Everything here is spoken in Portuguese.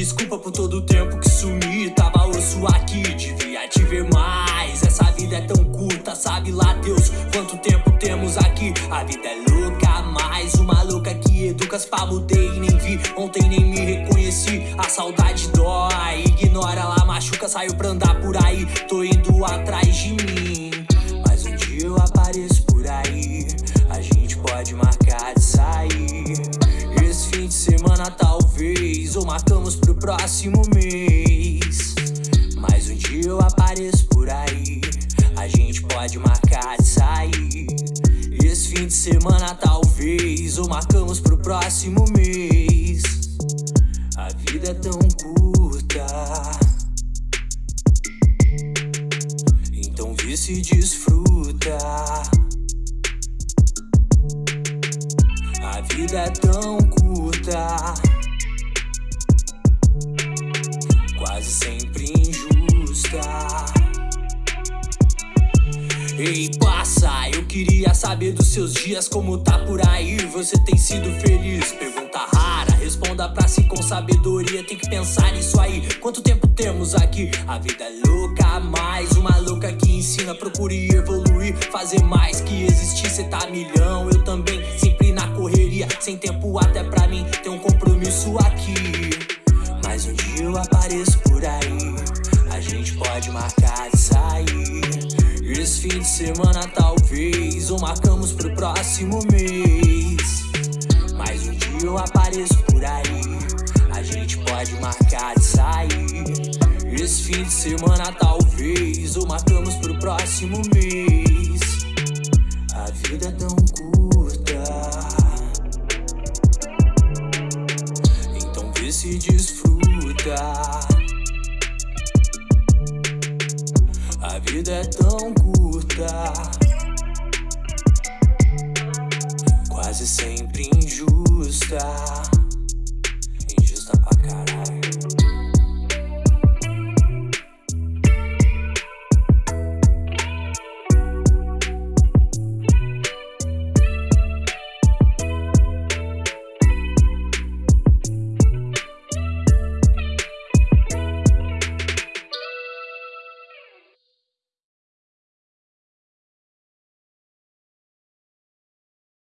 desculpa por todo o tempo que sumi. Tava osso aqui, devia te ver mais. Essa vida é tão curta, sabe lá Deus Quanto tempo temos aqui. A vida é louca, mais uma louca que educas pra mudei Nem vi, ontem nem me reconheci A saudade dói, ignora lá, machuca Saiu pra andar por aí, tô indo atrás de mim Mas um dia eu apareço por aí. A gente pode marcar de sair semana talvez Ou marcamos pro próximo mês. Mas um dia eu apareço por aí. A gente pode marcar de sair. Esse fim de semana talvez Ou marcamos pro próximo mês. A vida é tão curta. Então vê se desfruta. A vida é tão curta Ei, passa, eu queria saber dos seus dias Como tá por aí, você tem sido feliz? Pergunta rara, responda pra si com sabedoria. Tem que pensar nisso aí, quanto tempo temos aqui? A vida é louca, mais uma louca que ensina. Procure evoluir, fazer mais que existir. Cê tá milhão, eu também, sempre na correria Sem tempo até pra mim, tem um compromisso aqui fim de semana talvez. Ou marcamos pro próximo mês. Mas um dia eu apareço por aí. A gente pode marcar de sair. Esse fim de semana talvez. Ou marcamos pro próximo mês. A vida é tão curta. Então vê se desfruta. A vida é tão curta Quase sempre injusta